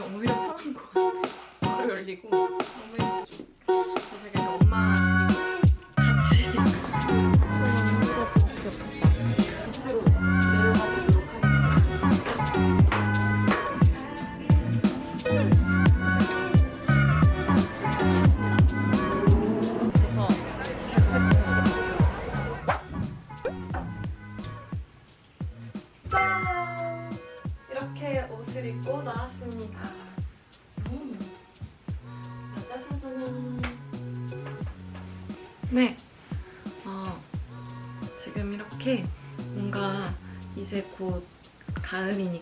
오히려 편한 것 같아. 바로 열리고 너무 예쁘죠. 그래서 제가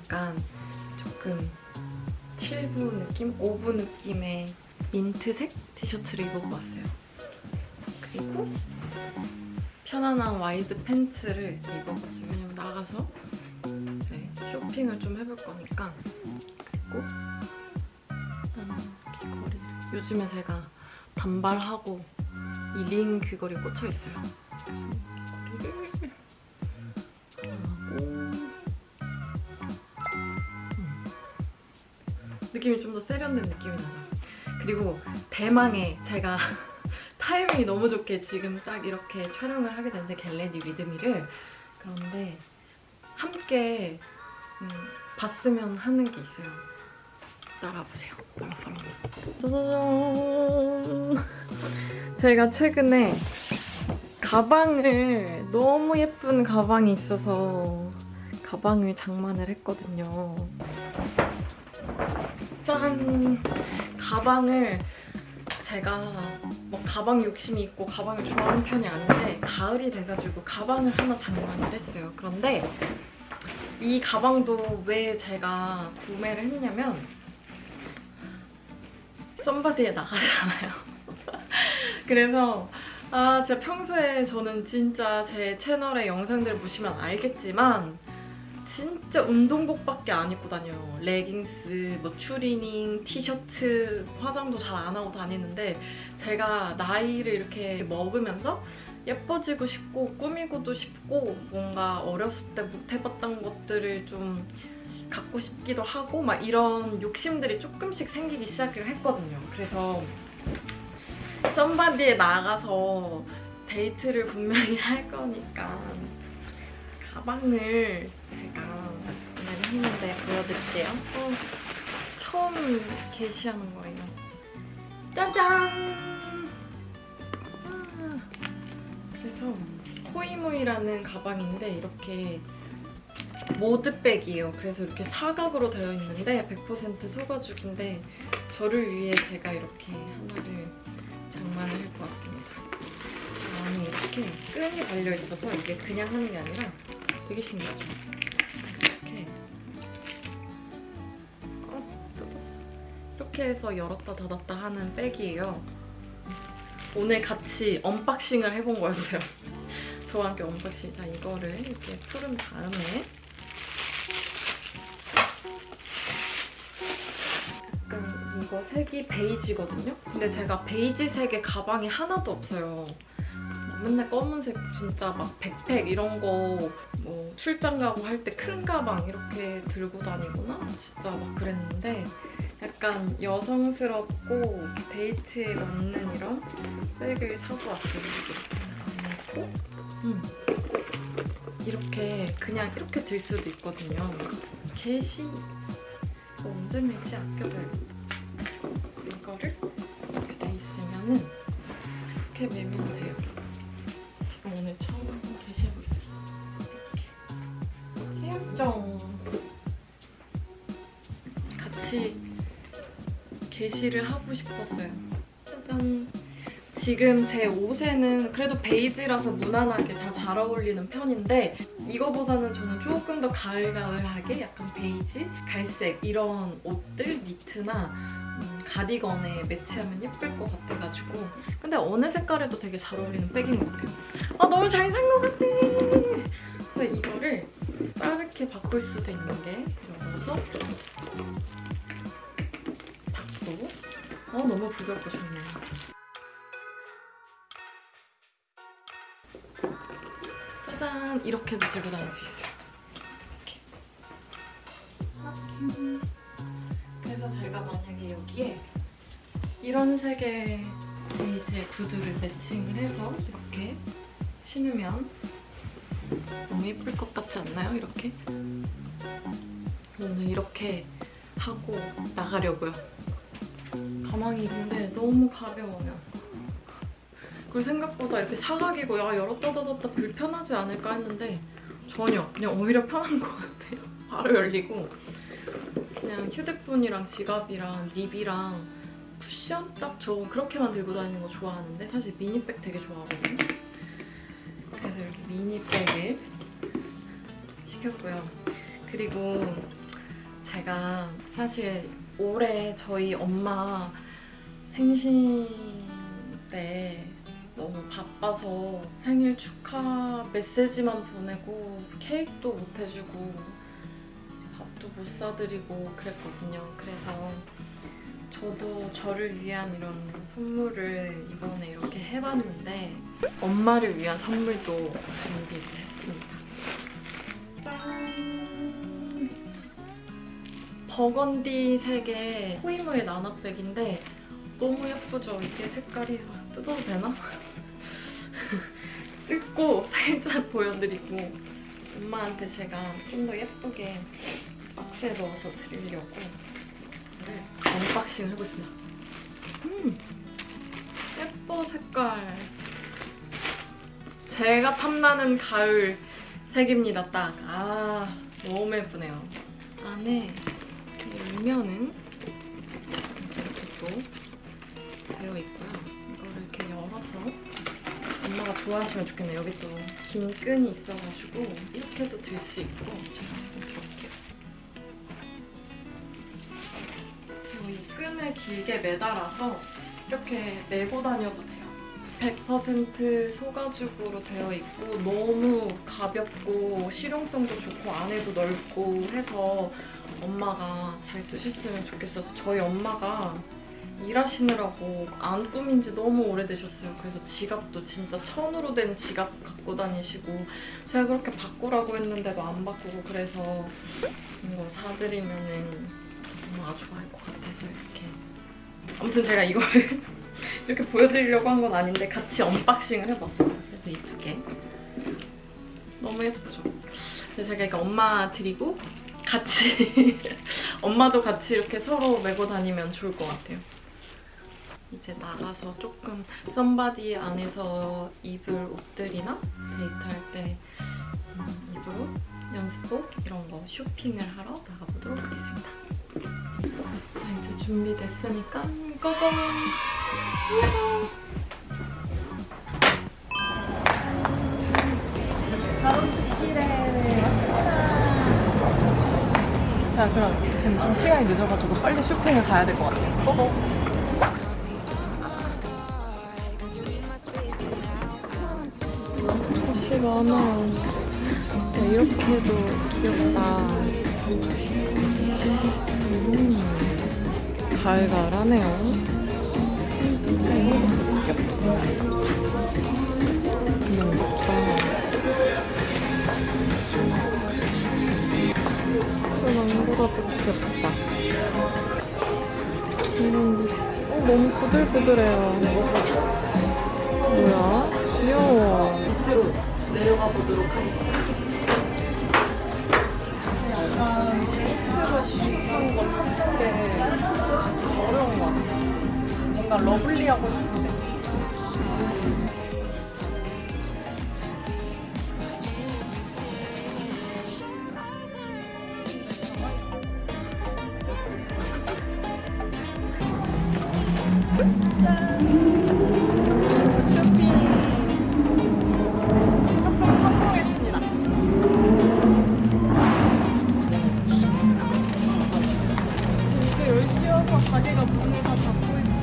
가을이니까 조금 7부 느낌, 5부 느낌의 민트색 티셔츠를 입어봤어요. 그리고 편안한 와이드 팬츠를 입어봤어요. 왜냐면 나가서 네, 쇼핑을 좀 해볼 거니까. 그리고 음, 귀걸이를. 요즘에 제가 단발하고 이 링 귀걸이 꽂혀 있어요. 느낌이 좀 더 세련된 느낌이 나죠. 그리고 대망의 제가 타이밍이 너무 좋게 지금 딱 이렇게 촬영을 하게 됐는데 get ready with me를 그런데 함께 음, 봤으면 하는 게 있어요. 따라보세요. 짜자잔. 제가 최근에 가방을 너무 예쁜 가방이 있어서 가방을 장만을 했거든요. 짠! 가방을 제가 뭐 가방 욕심이 있고 가방을 좋아하는 편이 아닌데 가을이 돼가지고 가방을 하나 장만을 했어요. 그런데 이 가방도 왜 제가 구매를 했냐면 썸바디에 나가잖아요. 그래서 아 진짜 평소에 저는 진짜 제 채널의 영상들 보시면 알겠지만 진짜 운동복밖에 안 입고 다녀요. 레깅스, 뭐 추리닝, 티셔츠, 화장도 잘 안 하고 다니는데 제가 나이를 이렇게 먹으면서 예뻐지고 싶고 꾸미고도 싶고 뭔가 어렸을 때 못 해봤던 것들을 좀 갖고 싶기도 하고 막 이런 욕심들이 조금씩 생기기 시작을 했거든요. 그래서 썸바디에 나가서 데이트를 분명히 할 거니까 가방을 제가 구매를 했는데 보여드릴게요. 어, 처음 개시하는 거예요. 짜잔! 아, 그래서 코이무이라는 가방인데 이렇게 모드백이에요. 그래서 이렇게 사각으로 되어 있는데 100% 소가죽인데 저를 위해 제가 이렇게 하나를 장만을 할것 같습니다. 안에 이렇게 끈이 달려 있어서 이게 그냥 하는 게 아니라 되게 신기하죠? 이렇게 어, 뜯었어. 이렇게 해서 열었다 닫았다 하는 백이에요. 오늘 같이 언박싱을 해본 거였어요. 저와 함께 언박싱. 자, 이거를 이렇게 풀은 다음에 약간 이거 색이 베이지거든요? 근데 제가 베이지 색의 가방이 하나도 없어요. 막 맨날 검은색 진짜 막 백팩 이런 거 뭐 출장 가고 할 때 큰 가방 이렇게 들고 다니거나 진짜 막 그랬는데 약간 여성스럽고 데이트에 맞는 이런 백을 사고 왔어요. 이렇게 안 음. 이렇게 그냥 이렇게 들 수도 있거든요. 게시 이거 언제 매지 아껴둬야겠다. 이거를 이렇게 돼 있으면은 이렇게 매면 돼요. 같이 게시를 하고 싶었어요. 짜잔. 지금 제 옷에는 그래도 베이지라서 무난하게 다 잘 어울리는 편인데 이거보다는 저는 조금 더 가을가을하게 약간 베이지, 갈색 이런 옷들, 니트나 음, 가디건에 매치하면 예쁠 것 같아가지고 근데 어느 색깔에도 되게 잘 어울리는 백인 것 같아요. 아 너무 잘 산 것 같아! 그래서 이거를 빠르게 바꿀 수도 있는 게 이러면서 닫고 아 너무 부드럽고 좋네요. 짜잔! 이렇게도 들고 다닐 수 있어요. 이렇게. 그래서 제가 만약에 여기에 이런 색의 베이지의 구두를 매칭을 해서 이렇게 신으면 너무 예쁠 것 같지 않나요? 이렇게? 오늘 이렇게 하고 나가려고요. 가방이 근데 너무 가벼워요. 그리고 생각보다 이렇게 사각이고 야 열었다 닫았다 불편하지 않을까 했는데 전혀 그냥 오히려 편한 것 같아요. 바로 열리고 그냥 휴대폰이랑 지갑이랑 립이랑 쿠션 딱 저 그렇게만 들고 다니는 거 좋아하는데 사실 미니백 되게 좋아하거든요. 그래서 이렇게 미니백을 시켰고요. 그리고 제가 사실 올해 저희 엄마 생신 때 너무 바빠서 생일 축하 메시지만 보내고 케이크도 못 해주고 밥도 못 사드리고 그랬거든요. 그래서 저도 저를 위한 이런 선물을 이번에 이렇게 해봤는데 엄마를 위한 선물도 준비했습니 버건디 색의 호이무의 나나백인데 너무 예쁘죠? 이게 색깔이 뜯어도 되나? 뜯고 살짝 보여드리고 엄마한테 제가 좀 더 예쁘게 박스에 넣어서 드리려고 이거를 언박싱을 해보겠습니다. 음, 예뻐 색깔. 제가 탐나는 가을 색입니다, 딱. 아, 너무 예쁘네요. 안에 열면은 이렇게 또 되어 있고요. 이거를 이렇게 열어서 엄마가 좋아하시면 좋겠네요. 여기 또 긴 끈이 있어가지고 이렇게도 들 수 있고 제가 한번 들어볼게요. 이 끈을 길게 매달아서 이렇게 메고 다녀도 돼요. 100% 소가죽으로 되어 있고 너무 가볍고 실용성도 좋고 안에도 넓고 해서 엄마가 잘 쓰셨으면 좋겠어서 저희 엄마가 일하시느라고 안 꾸민 지 너무 오래되셨어요. 그래서 지갑도 진짜 천으로 된 지갑 갖고 다니시고 제가 그렇게 바꾸라고 했는데도 안 바꾸고 그래서 이거 사드리면 은 엄마가 좋아할 것 같아서 이렇게 아무튼 제가 이거를 이렇게 보여드리려고 한 건 아닌데 같이 unboxing을 해봤어요. 그래서 이 두 개. 너무 예쁘죠? 제가 이거 엄마 드리고 같이 엄마도 같이 이렇게 서로 메고 다니면 좋을 것 같아요. 이제 나가서 조금 썸바디 안에서 입을 옷들이나 데이트할 때 음, 입을 옷, 연습복 이런 거 쇼핑을 하러 나가보도록 하겠습니다. 자 이제 준비됐으니까 고고! 자 그럼 지금 좀 시간이 늦어가지고 빨리 쇼핑을 가야 될 것 같아요. 고고! 옷이 많아. 야, 이렇게도 귀엽다. 음, 가을가을하네요. 이것도 귀엽다. 너무 예 쁘다. 망고라도 귀엽다. 음, 어, 너무 부들부들해요. 뭐야? 귀여워. 밑으로 내려가 보도록 하겠습니다. 어려운 것 같아요. 뭔가 러블리하고 싶은 데. 쇼핑 조금 성공했습니다. 이게 10시여서 가게가 문을 다 닫고 있어.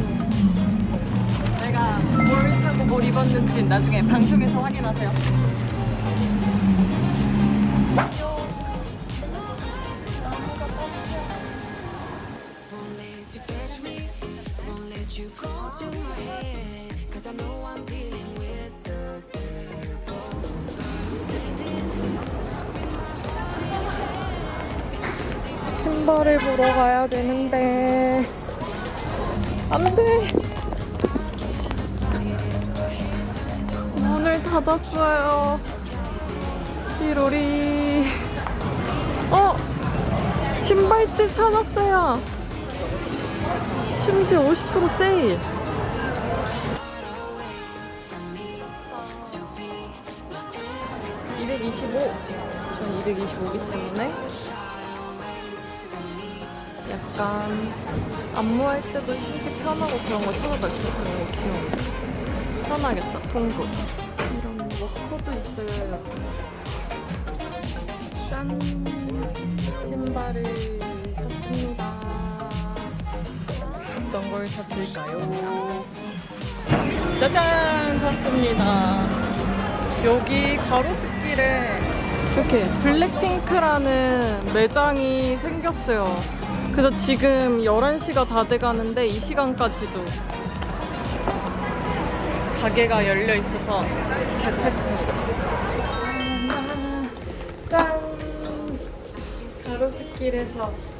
내가 뭘 사고 뭘 입었는지 나중에 방송에서 확인하세요. Let you go to my head. Cause I know I'm dealing with the devil. 신발을 보러 가야 되는데 안돼 문을 닫았어요 띠로리 어 신발집 찾았어요 심지어 50% 세일. (225) 전 225이기 때문에 약간 안무할 때도 신기 편하고 그런 거 있어 그런 거 귀여워. 편하겠다. 통구 이런 워커도 있어요. 짠. 신발을 샀습니다 어떤 걸 샀을까요 짜잔 샀습니다 여기 가로수길에 이렇게 블랙핑크라는 매장이 생겼어요. 그래서 지금 11시가 다 돼가는데 이 시간까지도 가게가 열려 있어서 겟했습니다. 짠! 가로수길에서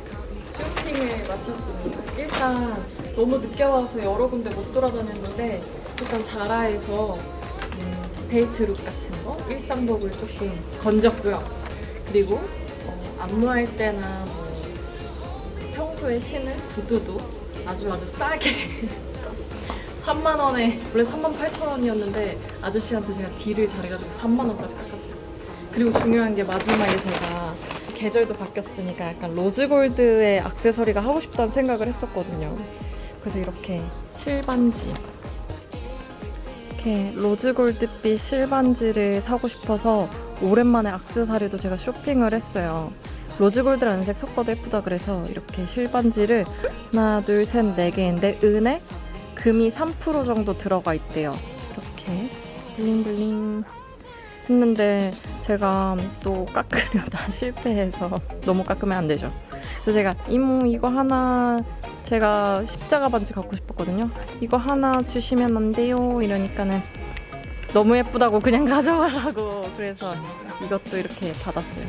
쇼핑을 마쳤습니다. 일단 너무 늦게 와서 여러 군데 못 돌아다녔는데 일단 자라에서 음, 데이트룩 같은 거 일상복을 조금 건졌고요. 그리고 어, 안무할 때나 뭐 평소에 신을 구두도 아주 아주 싸게 3만 원에 원래 3만 8천 원이었는데 아저씨한테 제가 딜을 잘해가지고 3만 원까지 깎았어요. 그리고 중요한 게 마지막에 제가 계절도 바뀌었으니까 약간 로즈골드의 액세서리가 하고 싶다는 생각을 했었거든요. 그래서 이렇게 실반지 이렇게 로즈골드빛 실반지를 사고 싶어서 오랜만에 액세서리도 제가 쇼핑을 했어요. 로즈골드라는 색 섞어도 예쁘다 그래서 이렇게 실반지를 하나, 둘, 셋, 네 개인데 은에 금이 3% 정도 들어가 있대요. 이렇게 블링블링 했는데 제가 또 깎으려다 실패해서 너무 깎으면 안 되죠. 그래서 제가 이모 이거 하나 제가 십자가 반지 갖고 싶었거든요. 이거 하나 주시면 안 돼요? 이러니까는 너무 예쁘다고 그냥 가져가라고 그래서 이것도 이렇게 받았어요.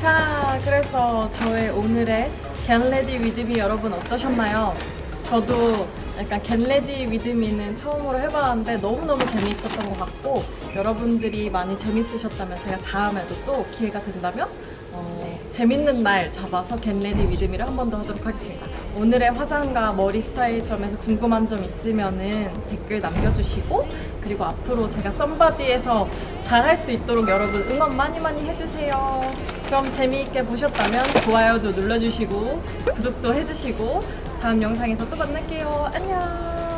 자, 그래서 저의 오늘의 get ready with me 여러분 어떠셨나요? 저도 약간 get ready with me는 처음으로 해봤는데 너무너무 재미있었던 것 같고 여러분들이 많이 재밌으셨다면 제가 다음에도 또 기회가 된다면 어, 재밌는 날 잡아서 get ready with me를 한 번 더 하도록 하겠습니다. 오늘의 화장과 머리 스타일 점에서 궁금한 점 있으면 은 댓글 남겨주시고 그리고 앞으로 제가 썸바디에서 잘 할 수 있도록 여러분 응원 많이 많이 해주세요. 그럼 재미있게 보셨다면 좋아요도 눌러주시고 구독도 해주시고 다음 영상에서 또 만날게요. 안녕.